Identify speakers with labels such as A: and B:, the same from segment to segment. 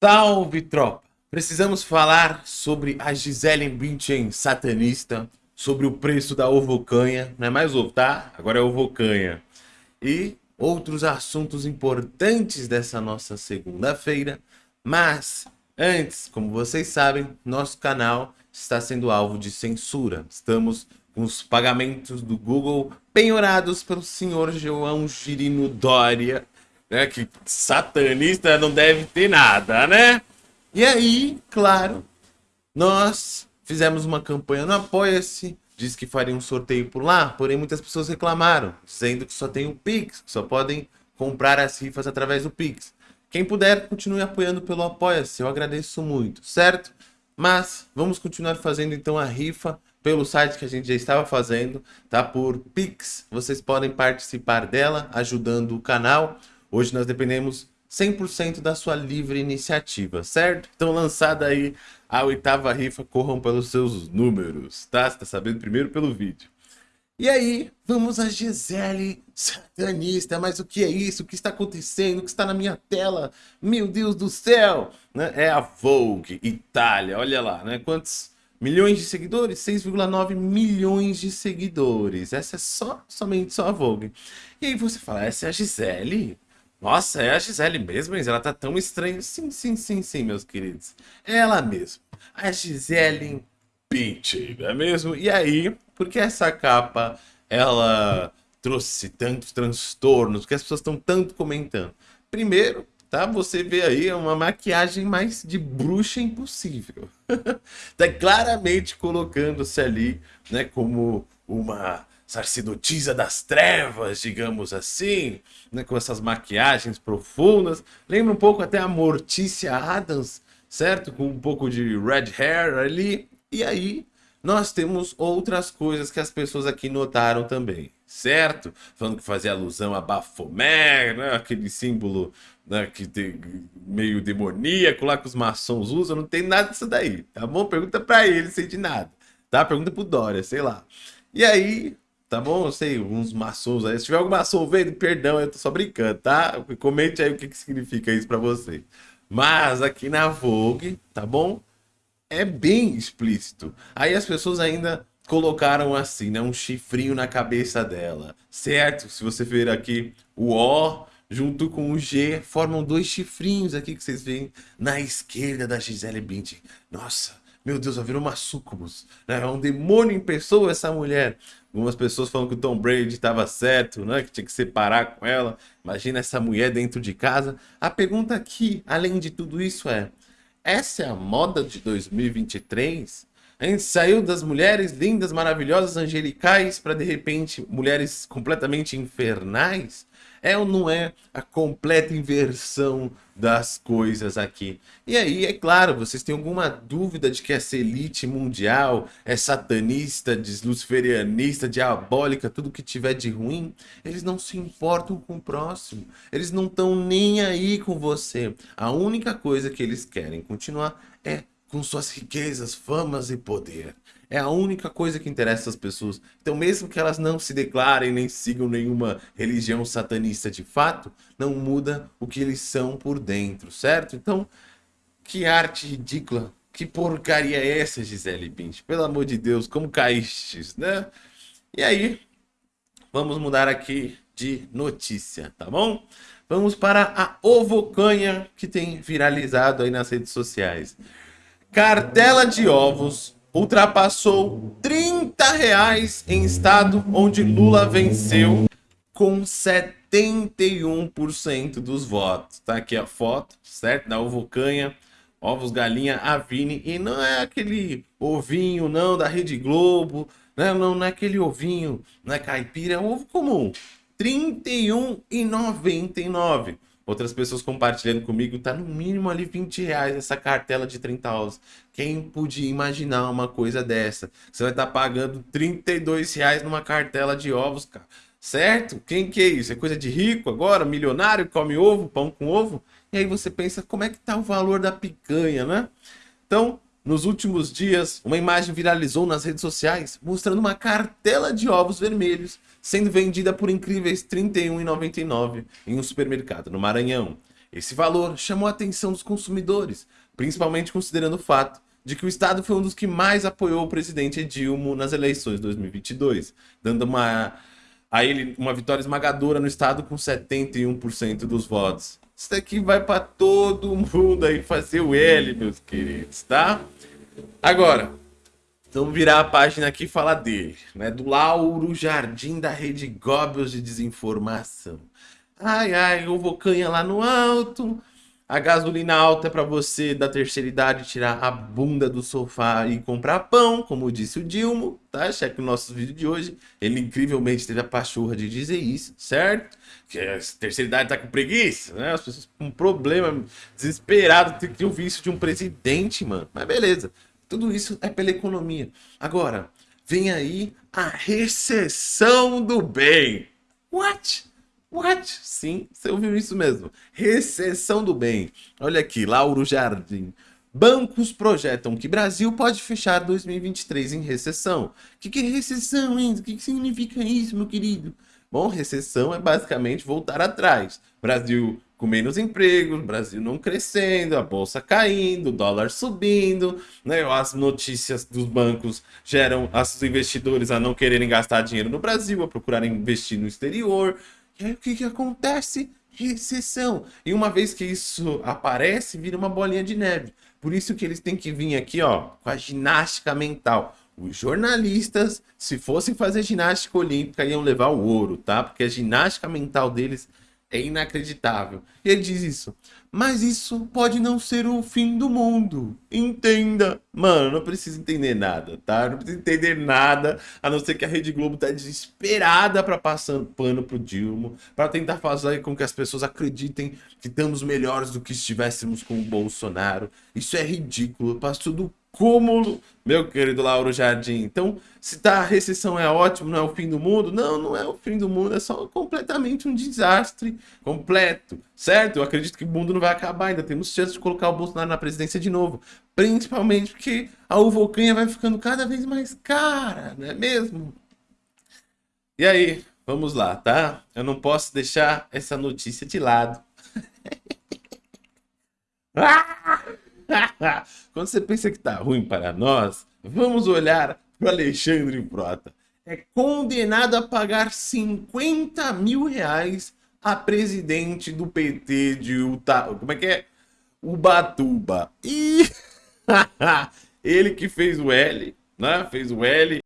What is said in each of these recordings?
A: Salve, tropa! Precisamos falar sobre a Gisele Bündchen satanista, sobre o preço da ovocanha, não é mais ovo, tá? Agora é ovocanha. E outros assuntos importantes dessa nossa segunda-feira. Mas, antes, como vocês sabem, nosso canal está sendo alvo de censura. Estamos com os pagamentos do Google penhorados pelo senhor João Girino Dória, né? Que satanista não deve ter nada, né? E aí, claro, nós fizemos uma campanha no Apoia-se, disse que faria um sorteio por lá, porém muitas pessoas reclamaram, dizendo que só tem o Pix, que só podem comprar as rifas através do Pix. Quem puder, continue apoiando pelo Apoia-se, eu agradeço muito, certo? Mas vamos continuar fazendo então a rifa pelo site que a gente já estava fazendo, tá? Por Pix, vocês podem participar dela, ajudando o canal. Hoje nós dependemos 100% da sua livre iniciativa, certo? Então lançada aí a oitava rifa, corram pelos seus números, tá? Você tá sabendo primeiro pelo vídeo. E aí, vamos a Gisele satanista, mas o que é isso? O que está acontecendo? O que está na minha tela? Meu Deus do céu! Né? É a Vogue Itália, olha lá, né? Quantos milhões de seguidores? 6,9 milhões de seguidores. Essa é só, somente só a Vogue. E aí você fala, essa é a Gisele? Nossa, é a Gisele mesmo, mas ela tá tão estranha. Sim, sim, sim, sim, meus queridos. É ela mesmo. A Gisele Bündchen, não é mesmo? E aí, por que essa capa, ela trouxe tantos transtornos? Porque as pessoas estão tanto comentando? Primeiro, tá? Você vê aí uma maquiagem mais de bruxa impossível. tá claramente colocando-se ali, né, como uma sacerdotisa das trevas, digamos assim, né, com essas maquiagens profundas. Lembra um pouco até a Mortícia Adams, certo? Com um pouco de red hair ali. E aí nós temos outras coisas que as pessoas aqui notaram também, certo? Falando que fazia alusão a Baphomet, né? aquele símbolo né, que tem meio demoníaco lá que os maçons usam, não tem nada disso daí, tá bom? Pergunta para ele, sei de nada, tá? Pergunta pro Dória, sei lá. E aí, tá bom? Eu sei, uns maçons aí. Se tiver algum maçom vendo, perdão, eu tô só brincando, tá? Comente aí o que, que significa isso pra você. Mas aqui na Vogue, tá bom? É bem explícito. Aí as pessoas ainda colocaram assim, né? Um chifrinho na cabeça dela, certo? Se você ver aqui o O junto com o G, formam dois chifrinhos aqui que vocês veem na esquerda da Gisele Bündchen. Nossa, meu Deus, ela virou uma sucubus. Né? É um demônio em pessoa essa mulher. Algumas pessoas falam que o Tom Brady estava certo, né? que tinha que separar com ela. Imagina essa mulher dentro de casa. A pergunta aqui, além de tudo isso, é: essa é a moda de 2023? A gente saiu das mulheres lindas, maravilhosas, angelicais, para de repente mulheres completamente infernais? É ou não é a completa inversão das coisas aqui? E aí, é claro, vocês têm alguma dúvida de que essa elite mundial é satanista, luciferianista, diabólica, tudo que tiver de ruim? Eles não se importam com o próximo. Eles não estão nem aí com você. A única coisa que eles querem continuar é com suas riquezas, famas e poder. É a única coisa que interessa as pessoas. Então, mesmo que elas não se declarem nem sigam nenhuma religião satanista de fato, não muda o que eles são por dentro, certo? Então, que arte ridícula. Que porcaria é essa, Gisele Bündchen? Pelo amor de Deus, como caístes, né? E aí, vamos mudar aqui de notícia, tá bom? Vamos para a ovocanha que tem viralizado aí nas redes sociais. Cartela de ovos ultrapassou 30 reais em estado onde Lula venceu com 71% dos votos. Tá aqui a foto, certo? Da Ovocanha, ovos galinha Avini. E não é aquele ovinho, não, da Rede Globo. Não, não, não é aquele ovinho, não é caipira, é ovo comum. R$ 31,99. Outras pessoas compartilhando comigo, tá no mínimo ali 20 reais essa cartela de 30 ovos. Quem podia imaginar uma coisa dessa? Você vai estar tá pagando 32 reais numa cartela de ovos, cara. Certo? Quem que é isso? É coisa de rico agora? Milionário? Come ovo? Pão com ovo? E aí você pensa, como é que tá o valor da picanha, né? Então, nos últimos dias, uma imagem viralizou nas redes sociais mostrando uma cartela de ovos vermelhos sendo vendida por incríveis R$ 31,99 em um supermercado no Maranhão. Esse valor chamou a atenção dos consumidores, principalmente considerando o fato de que o Estado foi um dos que mais apoiou o presidente Dilma nas eleições de 2022, dando uma, a ele uma vitória esmagadora no Estado com 71% dos votos. Isso daqui vai para todo mundo aí fazer o L, meus queridos, tá? Agora, vamos virar a página aqui e falar dele, né? Do Lauro Jardim da Rede Goebbels de Desinformação. Ai, ai, eu vou canha lá no alto, a gasolina alta é para você da terceira idade tirar a bunda do sofá e comprar pão, como disse o Dilmo, tá? Cheque o nosso vídeo de hoje. Ele incrivelmente teve a pachorra de dizer isso, certo? Que a terceira idade tá com preguiça, né? As pessoas com problema, desesperado, tem que ouvir isso de um presidente, mano. Mas beleza, tudo isso é pela economia. Agora, vem aí a recessão do bem. What? What? Sim, você ouviu isso mesmo. Recessão do bem. Olha aqui, Lauro Jardim. Bancos projetam que Brasil pode fechar 2023 em recessão. O que, que é recessão, hein? O que, que significa isso, meu querido? Bom, recessão é basicamente voltar atrás. Brasil com menos empregos, Brasil não crescendo, a bolsa caindo, o dólar subindo, né? As notícias dos bancos geram os investidores a não quererem gastar dinheiro no Brasil, a procurarem investir no exterior. Aí o que, que acontece? Recessão. E uma vez que isso aparece, vira uma bolinha de neve. Por isso que eles têm que vir aqui, ó, com a ginástica mental. Os jornalistas, se fossem fazer ginástica olímpica, iam levar o ouro, tá? Porque a ginástica mental deles é inacreditável. E ele diz isso. Mas isso pode não ser o fim do mundo. Entenda. Mano, não precisa entender nada, tá? Não precisa entender nada, a não ser que a Rede Globo tá desesperada para passar pano pro Dilma, para tentar fazer com que as pessoas acreditem que estamos melhores do que estivéssemos com o Bolsonaro. Isso é ridículo. Passou do cúmulo, meu querido Lauro Jardim. Então, se tá, a recessão é ótimo, não é o fim do mundo? Não, não é o fim do mundo, é só completamente um desastre completo, certo? Eu acredito que o mundo não vai acabar, ainda temos chance de colocar o Bolsonaro na presidência de novo. Principalmente porque a uvocanha vai ficando cada vez mais cara, não é mesmo? E aí, vamos lá, tá? Eu não posso deixar essa notícia de lado. ah! Quando você pensa que tá ruim para nós, vamos olhar para Alexandre Frota. É condenado a pagar 50 mil reais a presidente do PT de Utah. Como é que é? Ubatuba. E ele que fez o L, né? Fez o L.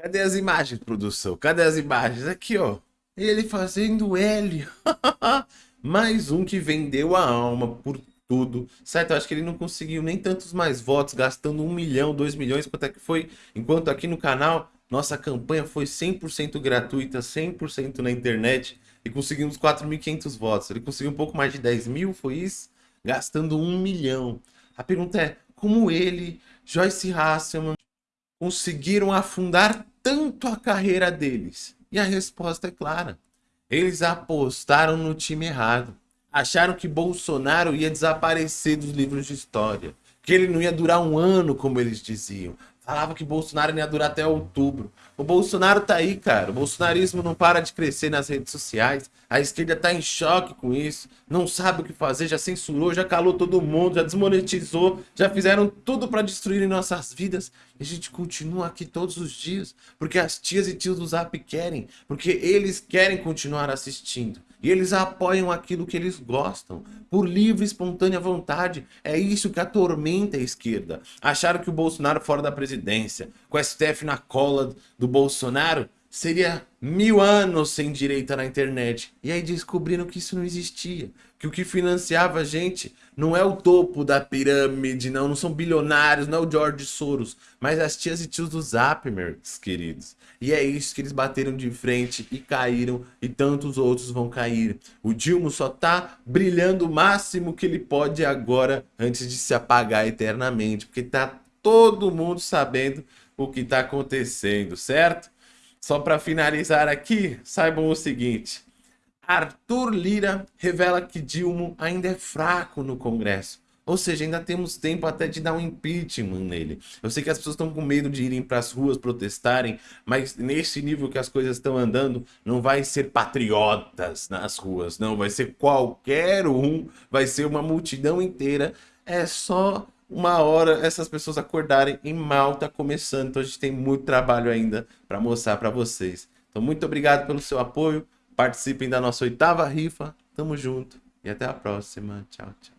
A: Cadê as imagens, produção? Cadê as imagens? Aqui, ó. Ele fazendo L. Mais um que vendeu a alma por tudo, certo? Eu acho que ele não conseguiu nem tantos mais votos, gastando um milhão, dois milhões, quanto é que foi, enquanto aqui no canal, nossa campanha foi 100% gratuita, 100% na internet, e conseguimos 4.500 votos. Ele conseguiu um pouco mais de 10 mil, foi isso? Gastando um milhão. A pergunta é, como ele, Joyce Hasselman, conseguiram afundar tanto a carreira deles? E a resposta é clara. Eles apostaram no time errado acharam que Bolsonaro ia desaparecer dos livros de história, que ele não ia durar um ano, como eles diziam. Falava que Bolsonaro ia durar até outubro. O Bolsonaro tá aí, cara. O bolsonarismo não para de crescer nas redes sociais. A esquerda tá em choque com isso. Não sabe o que fazer, já censurou, já calou todo mundo, já desmonetizou, já fizeram tudo para destruir nossas vidas. E a gente continua aqui todos os dias, porque as tias e tios do Zap querem, porque eles querem continuar assistindo. E eles apoiam aquilo que eles gostam, por livre e espontânea vontade. É isso que atormenta a esquerda. Acharam que o Bolsonaro fora da presidência, com a STF na cola do Bolsonaro, seria mil anos sem direita na internet. E aí descobriram que isso não existia. Que o que financiava a gente não é o topo da pirâmide, não, não são bilionários, não é o George Soros, mas as tias e tios do Zap, meus queridos. E é isso que eles bateram de frente e caíram, e tantos outros vão cair. O Dilma só tá brilhando o máximo que ele pode agora, antes de se apagar eternamente, porque tá todo mundo sabendo o que tá acontecendo, certo? Só para finalizar aqui, saibam o seguinte. Arthur Lira revela que Dilma ainda é fraco no Congresso. Ou seja, ainda temos tempo até de dar um impeachment nele. Eu sei que as pessoas estão com medo de irem para as ruas protestarem, mas nesse nível que as coisas estão andando, não vai ser patriotas nas ruas, não. Vai ser qualquer um, vai ser uma multidão inteira. É só uma hora essas pessoas acordarem e mal tá começando. Então a gente tem muito trabalho ainda para mostrar para vocês. Então muito obrigado pelo seu apoio. Participem da nossa oitava rifa. Tamo junto e até a próxima. Tchau, tchau.